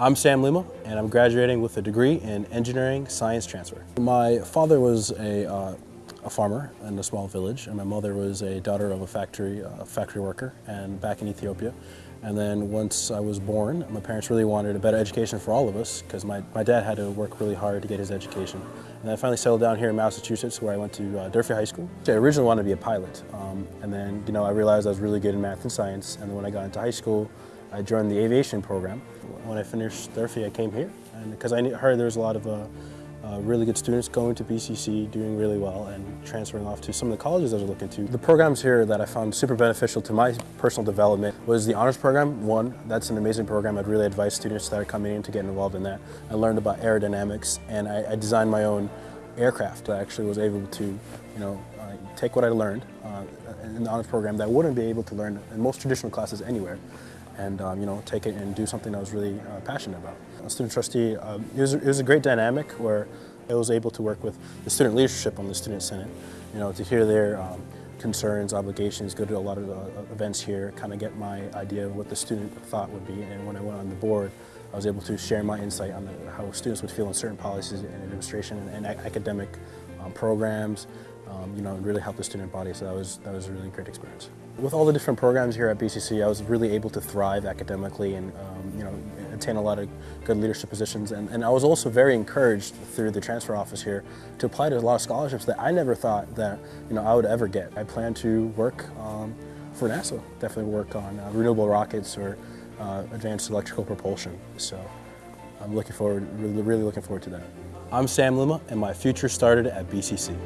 I'm Sam Lima, and I'm graduating with a degree in Engineering Science Transfer. My father was a, uh, a farmer in a small village, and my mother was a daughter of a factory, uh, factory worker and back in Ethiopia. And then once I was born, my parents really wanted a better education for all of us because my, my dad had to work really hard to get his education. And I finally settled down here in Massachusetts where I went to uh, Durfee High School. I originally wanted to be a pilot, um, and then you know I realized I was really good in math and science, and then when I got into high school, I joined the aviation program. When I finished Durfee, I came here, because I heard there was a lot of uh, uh, really good students going to BCC, doing really well, and transferring off to some of the colleges I was looking to. The programs here that I found super beneficial to my personal development was the honors program. One, that's an amazing program. I'd really advise students that are coming in to get involved in that. I learned about aerodynamics, and I, I designed my own aircraft. I actually was able to, you know, uh, take what I learned uh, in the honors program that I wouldn't be able to learn in most traditional classes anywhere and um, you know take it and do something I was really uh, passionate about. A student trustee, um, it, was, it was a great dynamic where I was able to work with the student leadership on the student senate, you know, to hear their um, concerns, obligations, go to a lot of uh, events here, kind of get my idea of what the student thought would be, and when I went on the board, I was able to share my insight on the, how students would feel in certain policies and administration and, and academic um, programs, um, you know, really help the student body. So that was, that was a really great experience. With all the different programs here at BCC, I was really able to thrive academically and, um, you know, attain a lot of good leadership positions. And, and I was also very encouraged through the transfer office here to apply to a lot of scholarships that I never thought that, you know, I would ever get. I plan to work um, for NASA, definitely work on uh, renewable rockets or uh, advanced electrical propulsion. So I'm looking forward, really, really looking forward to that. I'm Sam Lima, and my future started at BCC.